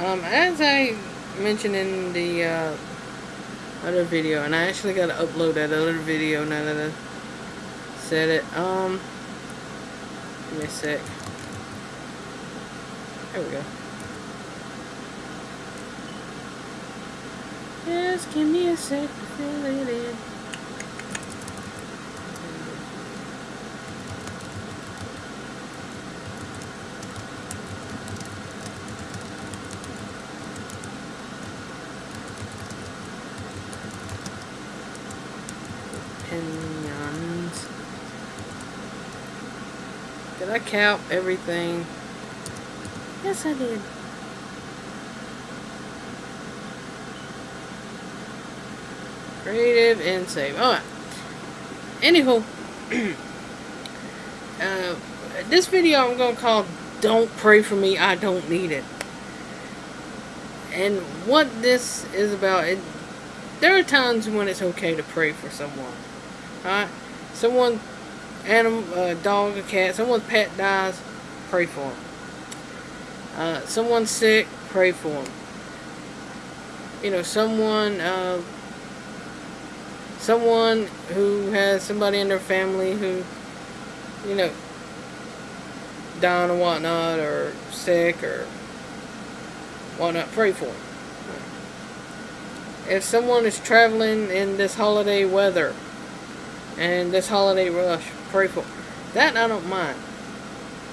Um, as I mentioned in the uh, other video, and I actually got to upload that other video now that I said it. Um, give me a sec. There we go. Just give me a sec to fill it in. Did I count everything? Yes, I did. Creative and save. Alright. Anywho, uh, this video I'm going to call Don't Pray For Me, I Don't Need It. And what this is about, it, there are times when it's okay to pray for someone. Alright? Someone, animal, a dog, a cat, someone's pet dies, pray for them. Uh, someone's sick, pray for them. You know, someone, uh, someone who has somebody in their family who, you know, dying or whatnot, or sick, or whatnot, pray for them. If someone is traveling in this holiday weather, and this holiday rush, pray for. That I don't mind.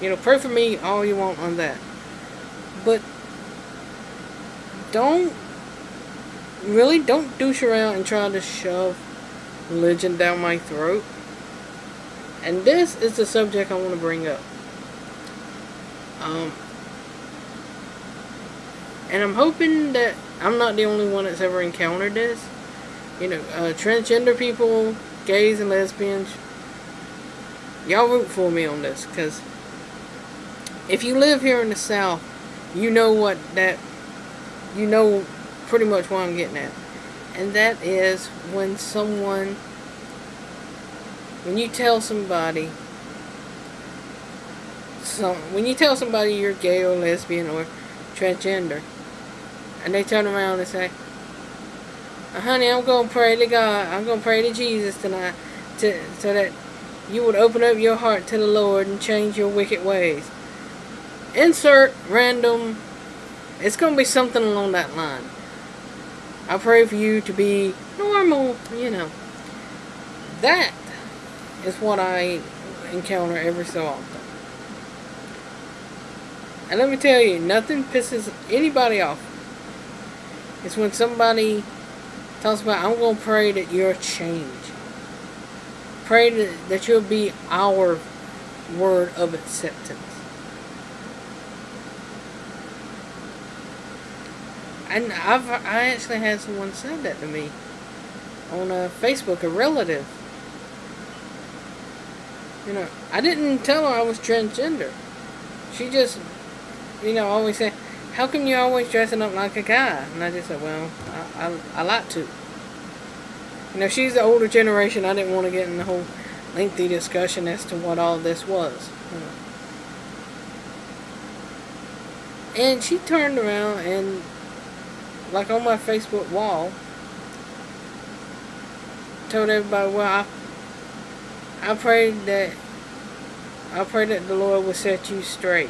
You know, pray for me all you want on that. But don't really don't douche around and try to shove religion down my throat. And this is the subject I want to bring up. Um, and I'm hoping that I'm not the only one that's ever encountered this. You know, uh, transgender people, gays and lesbians, y'all root for me on this. Because if you live here in the South, you know what that, you know pretty much what I'm getting at. And that is when someone, when you tell somebody, so when you tell somebody you're gay or lesbian or transgender, and they turn around and say, honey, I'm going to pray to God, I'm going to pray to Jesus tonight, to, so that you would open up your heart to the Lord and change your wicked ways. Insert random, it's going to be something along that line. I pray for you to be normal, you know. That is what I encounter every so often. And let me tell you, nothing pisses anybody off. It's when somebody talks about, I'm going to pray that you're change. Pray that, you'll be our word of acceptance. And I've I actually had someone say that to me on uh, Facebook, a relative. You know, I didn't tell her I was transgender. She just, you know, always said, how come you're always dressing up like a guy? And I just said, well, I, I, I like to. You know, she's the older generation. I didn't want to get in the whole lengthy discussion as to what all this was. And she turned around and like on my Facebook wall, told everybody, well, I, I prayed that, I pray that the Lord will set you straight.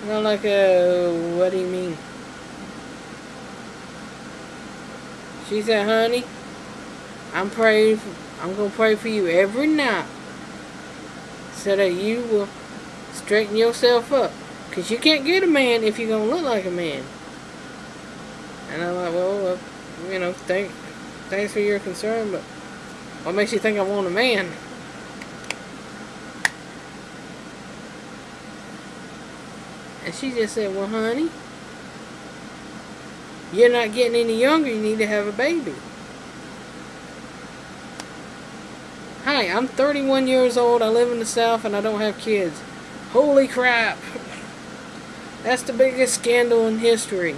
And I'm like, uh, what do you mean? She said, honey, I'm praying, for, I'm going to pray for you every night so that you will straighten yourself up. Because you can't get a man if you're going to look like a man. And I'm like, well, you know, thank, thanks for your concern, but what makes you think I want a man? And she just said, well, honey, you're not getting any younger. You need to have a baby. Hi, I'm 31 years old. I live in the South and I don't have kids. Holy crap. That's the biggest scandal in history.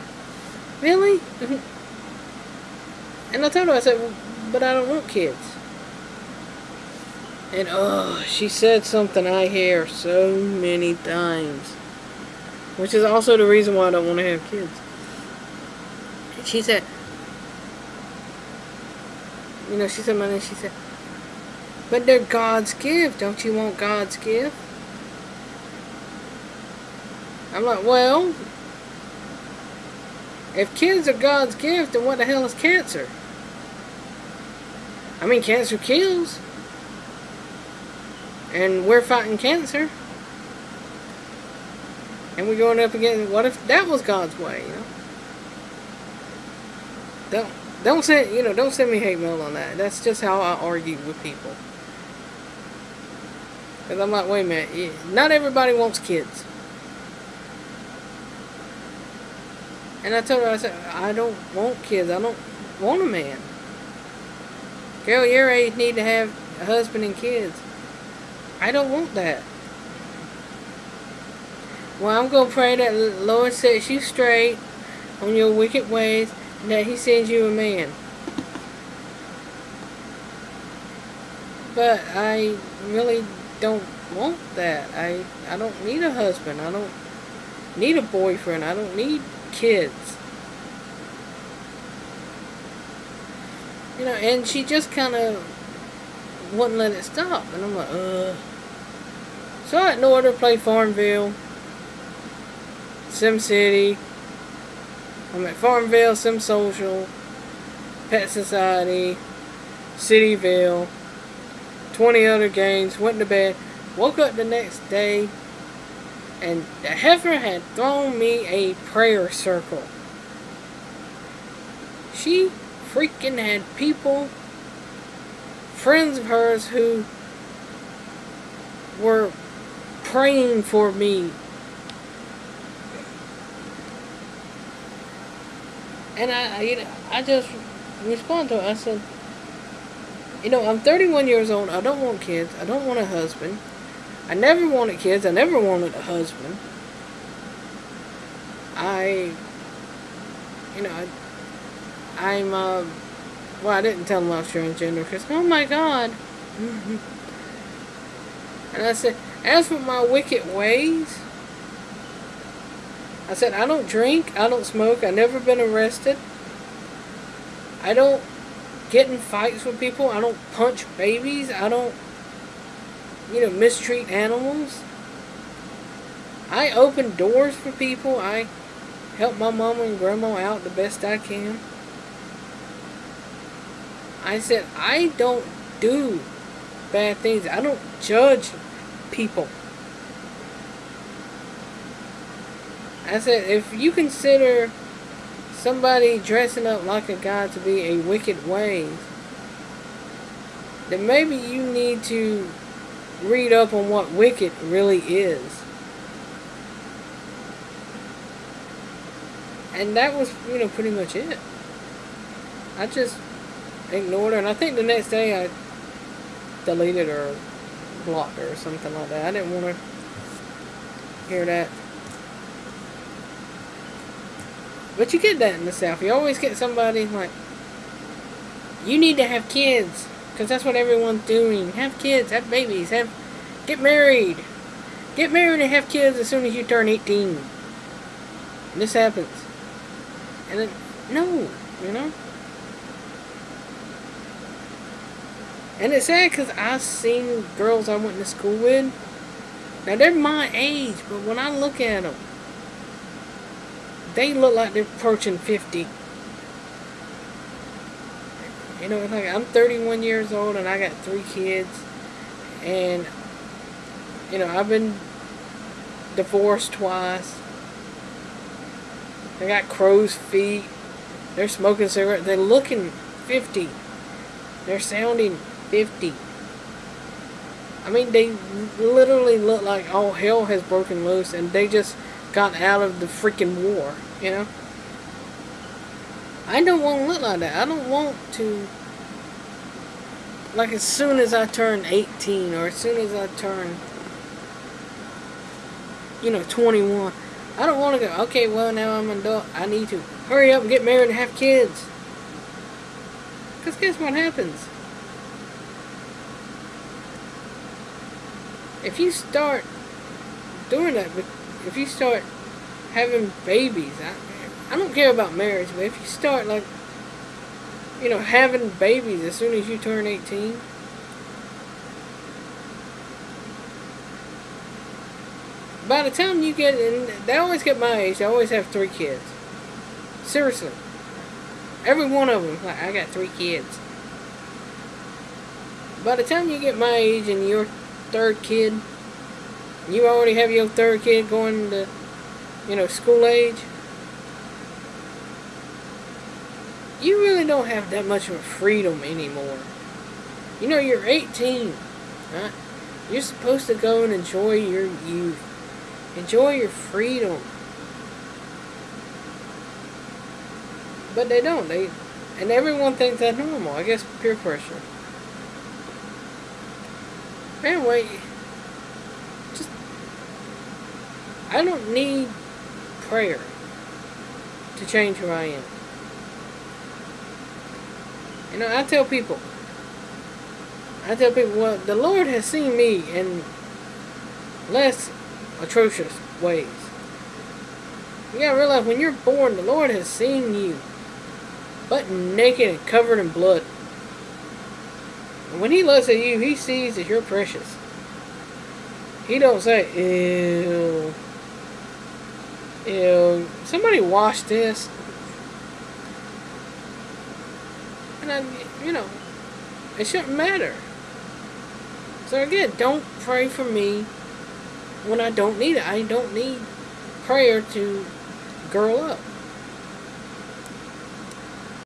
Really? and I told her, I said, but I don't want kids. And oh, she said something I hear so many times. Which is also the reason why I don't want to have kids. She said, you know, she said name, she said, but they're God's gift. Don't you want God's gift? I'm like, well, if kids are God's gift, then what the hell is cancer? I mean, cancer kills. And we're fighting cancer. And we're going up against, what if that was God's way, you know? Don't, don't send, you know, don't send me hate mail on that. That's just how I argue with people. Because I'm like, wait a minute, not everybody wants kids. And I told her, I said, I don't want kids. I don't want a man. Girl, your age need to have a husband and kids. I don't want that. Well, I'm going to pray that Lord sets you straight on your wicked ways that he sends you a man. But I really don't want that. I, I don't need a husband. I don't need a boyfriend. I don't need kids. You know, and she just kind of wouldn't let it stop. And I'm like, uh. So I ignored her, play Farmville, Sim City. I'm at Farmville, Sim Social, Pet Society, Cityville, 20 other games, went to bed, woke up the next day, and the heifer had thrown me a prayer circle. She freaking had people, friends of hers, who were praying for me. And I, you know, I just respond to her. I said, you know, I'm 31 years old. I don't want kids. I don't want a husband. I never wanted kids. I never wanted a husband. I, you know, I, I'm, uh, well, I didn't tell him I was transgender because, oh my God. and I said, as for my wicked ways, I said, I don't drink, I don't smoke, I've never been arrested. I don't get in fights with people, I don't punch babies, I don't you know, mistreat animals. I open doors for people. I help my mama and grandma out the best I can. I said, I don't do bad things. I don't judge people. I said, if you consider somebody dressing up like a god to be a wicked ways, then maybe you need to read up on what wicked really is. And that was, you know, pretty much it. I just ignored her, and I think the next day I deleted her blocked her or something like that. I didn't want to hear that. But you get that in the South. You always get somebody like, you need to have kids. Because that's what everyone's doing. Have kids, have babies, have get married. Get married and have kids as soon as you turn 18. And this happens. And then, no, you know? And it's sad because I've seen girls I went to school with. Now, they're my age, but when I look at them, they look like they're approaching 50. You know, like I'm 31 years old and I got three kids, and you know I've been divorced twice. They got crow's feet. They're smoking cigarettes. They're looking 50. They're sounding 50. I mean, they literally look like all hell has broken loose and they just got out of the freaking war, you know? I don't want to look like that. I don't want to, like as soon as I turn 18 or as soon as I turn, you know, 21, I don't want to go, okay, well now I'm an adult, I need to hurry up and get married and have kids. Because guess what happens? If you start doing that, if you start having babies. I, I don't care about marriage, but if you start like, you know, having babies as soon as you turn 18, by the time you get in, they always get my age, they always have three kids. Seriously. Every one of them, like, I got three kids. By the time you get my age and your third kid, you already have your third kid going to, you know, school age. You really don't have that much of a freedom anymore. You know, you're 18, right? You're supposed to go and enjoy your youth. Enjoy your freedom. But they don't. They and everyone thinks that's normal. I guess peer pressure. Anyway, just I don't need prayer to change who I am. You know, I tell people, I tell people, well, the Lord has seen me in less atrocious ways. You gotta realize when you're born, the Lord has seen you butt naked and covered in blood. When he looks at you, he sees that you're precious. He don't say, ew, ew, somebody wash this. And I, you know, it shouldn't matter. So again, don't pray for me when I don't need it. I don't need prayer to girl up.